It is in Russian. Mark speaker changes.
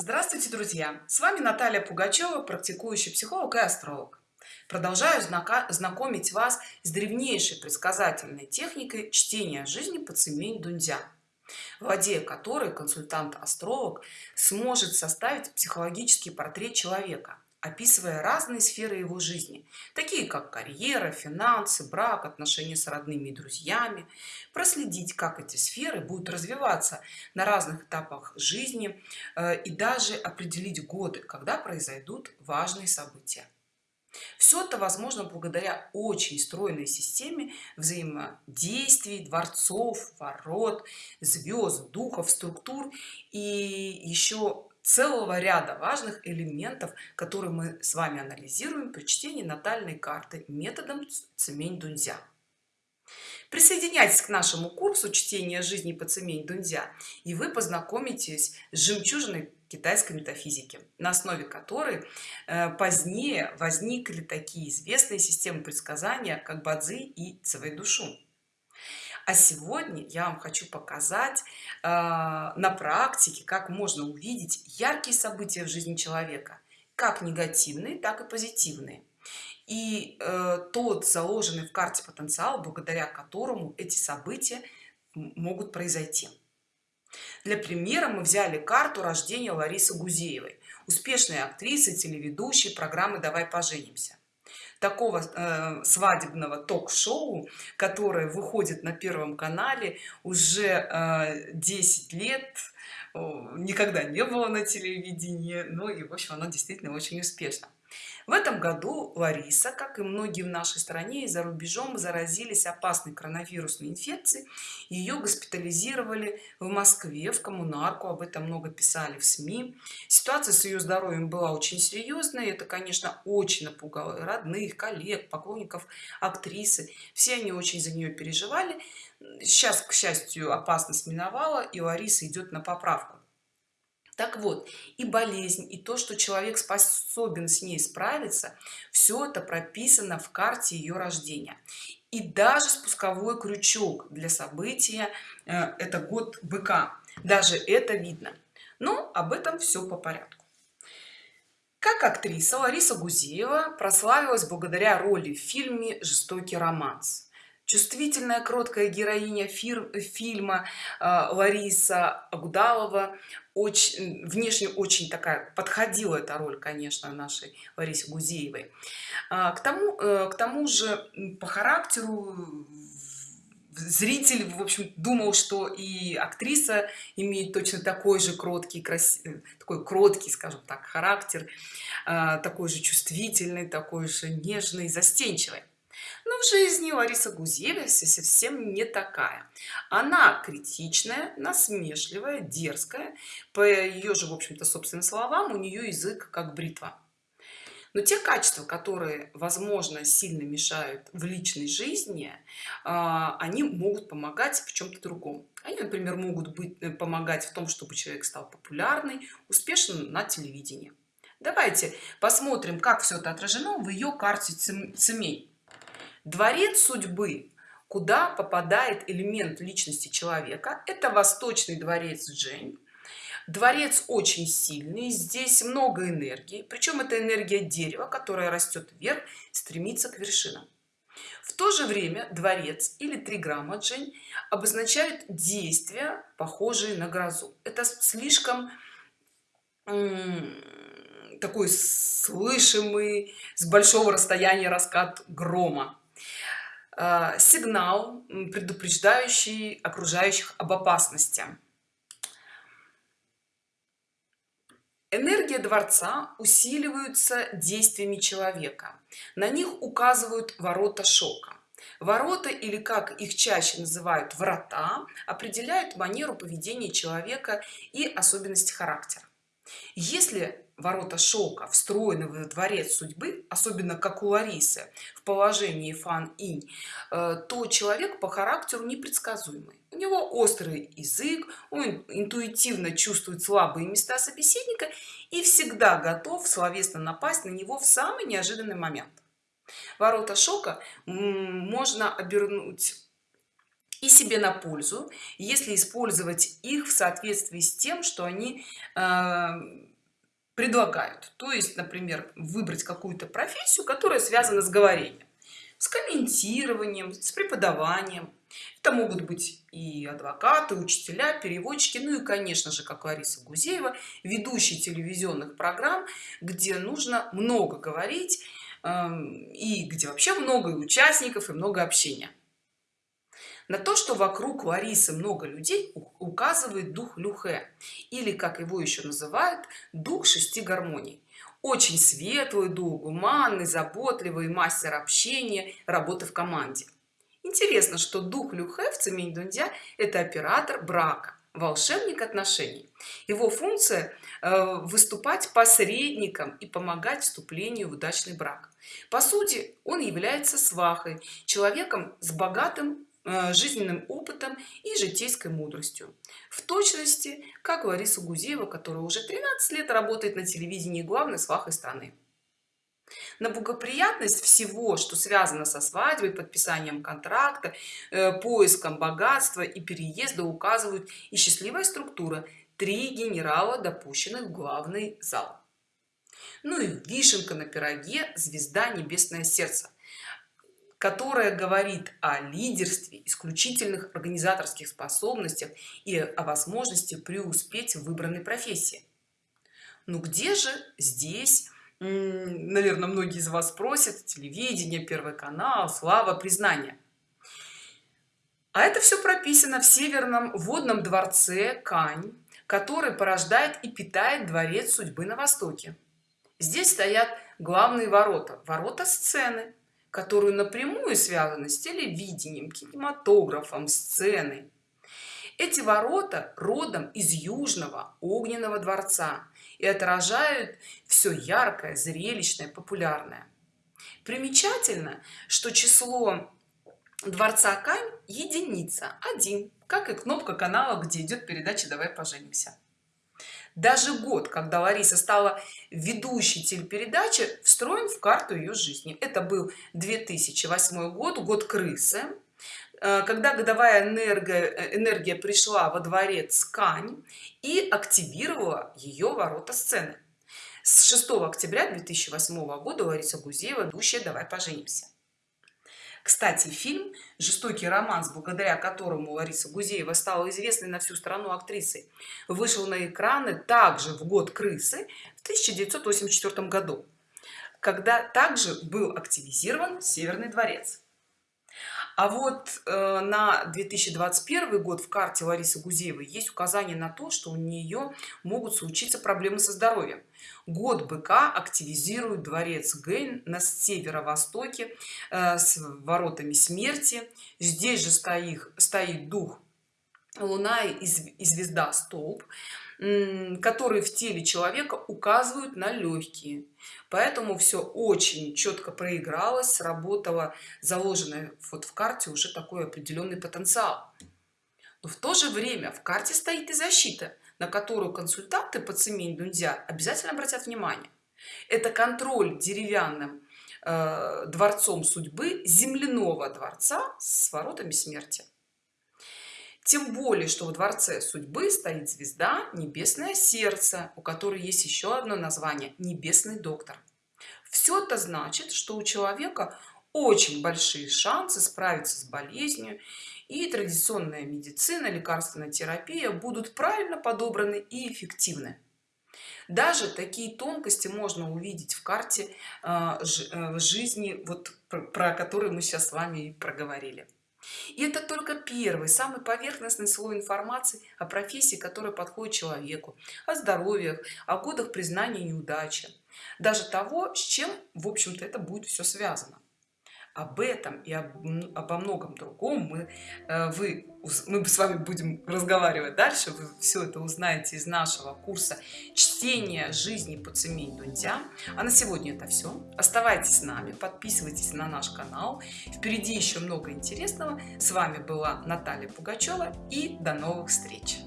Speaker 1: Здравствуйте, друзья! С вами Наталья Пугачева, практикующий психолог и астролог. Продолжаю знакомить вас с древнейшей предсказательной техникой чтения жизни по цемень Дунзя, владея которой консультант-астролог сможет составить психологический портрет человека – описывая разные сферы его жизни такие как карьера финансы брак отношения с родными и друзьями. Проследить как эти сферы будут развиваться на разных этапах жизни э, и даже определить годы когда произойдут важные события. Все это возможно благодаря очень стройной системе взаимодействий дворцов ворот звезд духов структур. И еще целого ряда важных элементов которые мы с вами анализируем при чтении натальной карты методом цемень дунзя. Присоединяйтесь к нашему курсу чтения жизни по цемень дунзя и вы познакомитесь с жемчужиной китайской метафизики на основе которой э, позднее возникли такие известные системы предсказания как бадзи и цвей душу а сегодня я вам хочу показать э, на практике как можно увидеть яркие события в жизни человека как негативные так и позитивные. И э, тот заложенный в карте потенциал благодаря которому эти события могут произойти. Для примера мы взяли карту рождения ларисы гузеевой успешной актрисы телеведущей программы давай поженимся такого э, свадебного ток-шоу которое выходит на первом канале уже э, 10 лет. Никогда не было на телевидении. Ну и в общем оно действительно очень успешно в этом году лариса как и многие в нашей стране и за рубежом заразились опасной коронавирусной инфекцией. Ее госпитализировали в москве в коммунарку об этом много писали в сми. Ситуация с ее здоровьем была очень серьезная это конечно очень напугало родных коллег поклонников актрисы. Все они очень за нее переживали. Сейчас к счастью опасность миновала и лариса идет на поправку так вот и болезнь и то что человек способен с ней справиться все это прописано в карте ее рождения. И даже спусковой крючок для события э, это год быка. Даже это видно. Но об этом все по порядку. Как актриса лариса гузеева прославилась благодаря роли в фильме жестокий романс чувствительная кроткая героиня фир, фильма э, лариса агудалова. Очень внешне очень такая подходила эта роль конечно нашей ларисе гузеевой. А, к тому э, к тому же по характеру зритель в общем думал что и актриса имеет точно такой же кроткий красивый такой кроткий скажем так характер а, такой же чувствительный такой же нежный застенчивый но в жизни лариса гузеева совсем не такая. Она критичная насмешливая дерзкая. По ее же в общем-то собственным словам у нее язык как бритва. Но те качества которые возможно сильно мешают в личной жизни а, они могут помогать в чем-то другом. Они например могут быть э, помогать в том чтобы человек стал популярный успешным на телевидении. Давайте посмотрим как все это отражено в ее карте семей дворец судьбы. Куда попадает элемент личности человека? Это восточный дворец джень. Дворец очень сильный здесь много энергии причем это энергия дерева которая растет вверх стремится к вершинам. В то же время дворец или триграмма джень обозначают действия похожие на грозу. Это слишком такой слышимый с большого расстояния раскат грома сигнал предупреждающий окружающих об опасности. Энергия дворца усиливаются действиями человека. На них указывают ворота шока. Ворота или как их чаще называют врата определяют манеру поведения человека и особенности характера если ворота шелка встроены в дворец судьбы особенно как у ларисы в положении фан инь э, то человек по характеру непредсказуемый. У него острый язык он интуитивно чувствует слабые места собеседника и всегда готов словесно напасть на него в самый неожиданный момент. Ворота шока можно обернуть и себе на пользу если использовать их в соответствии с тем что они э, предлагают. То есть например выбрать какую-то профессию которая связана с говорением с комментированием с преподаванием. Это могут быть и адвокаты учителя переводчики ну и конечно же как лариса гузеева ведущие телевизионных программ где нужно много говорить эм, и где вообще много участников и много общения на то что вокруг ларисы много людей указывает дух люхе или как его еще называют дух шести гармоний. Очень светлый дух гуманный заботливый мастер общения работы в команде. Интересно что дух люхе в цемень дундя это оператор брака волшебник отношений. Его функция э, выступать посредником и помогать вступлению в удачный брак. По сути он является свахой человеком с богатым жизненным опытом и житейской мудростью. В точности как лариса гузеева которая уже 13 лет работает на телевидении главной свахой страны на благоприятность всего что связано со свадьбой подписанием контракта э, поиском богатства и переезда указывают и счастливая структура три генерала допущенных в главный зал. Ну и вишенка на пироге звезда небесное сердце которая говорит о лидерстве исключительных организаторских способностях и о возможности преуспеть в выбранной профессии. Ну где же здесь наверное многие из вас спросят телевидение первый канал слава признание? А это все прописано в северном водном дворце кань который порождает и питает дворец судьбы на востоке. Здесь стоят главные ворота ворота сцены которую напрямую связаны с телевидением кинематографом сценой. Эти ворота родом из южного огненного дворца и отражают все яркое зрелищное популярное. Примечательно что число дворца кань единица один как и кнопка канала где идет передача давай поженимся даже год когда лариса стала ведущей телепередачи встроен в карту ее жизни. Это был 2008 год год крысы. Э, когда годовая энергия энергия пришла во дворец кань и активировала ее ворота сцены. С 6 октября 2008 года лариса гузеева ведущая давай поженимся кстати фильм жестокий романс благодаря которому лариса гузеева стала известной на всю страну актрисой вышел на экраны также в год крысы в 1984 году когда также был активизирован северный дворец а вот э, на 2021 год в карте ларисы гузеевой есть указание на то что у нее могут случиться проблемы со здоровьем. Год быка активизирует дворец гейн на северо-востоке э, с воротами смерти. Здесь же стоит стоит дух луна и звезда столб которые в теле человека указывают на легкие поэтому все очень четко проигралось сработало заложенное вот в карте уже такой определенный потенциал. Но в то же время в карте стоит и защита на которую консультанты по цемень дунзя обязательно обратят внимание. Это контроль деревянным э, дворцом судьбы земляного дворца с воротами смерти тем более что в дворце судьбы стоит звезда небесное сердце у которой есть еще одно название небесный доктор все это значит что у человека очень большие шансы справиться с болезнью и традиционная медицина лекарственная терапия будут правильно подобраны и эффективны. Даже такие тонкости можно увидеть в карте э, э, жизни вот про которые мы сейчас с вами проговорили и это только первый самый поверхностный слой информации о профессии которая подходит человеку о здоровьях о годах признания неудачи даже того с чем в общем-то это будет все связано об этом и об, обо многом другом мы э, вы мы с вами будем разговаривать дальше. Вы все это узнаете из нашего курса чтения жизни по цемень дунтя а на сегодня это все оставайтесь с нами подписывайтесь на наш канал. Впереди еще много интересного. С вами была наталья пугачева и до новых встреч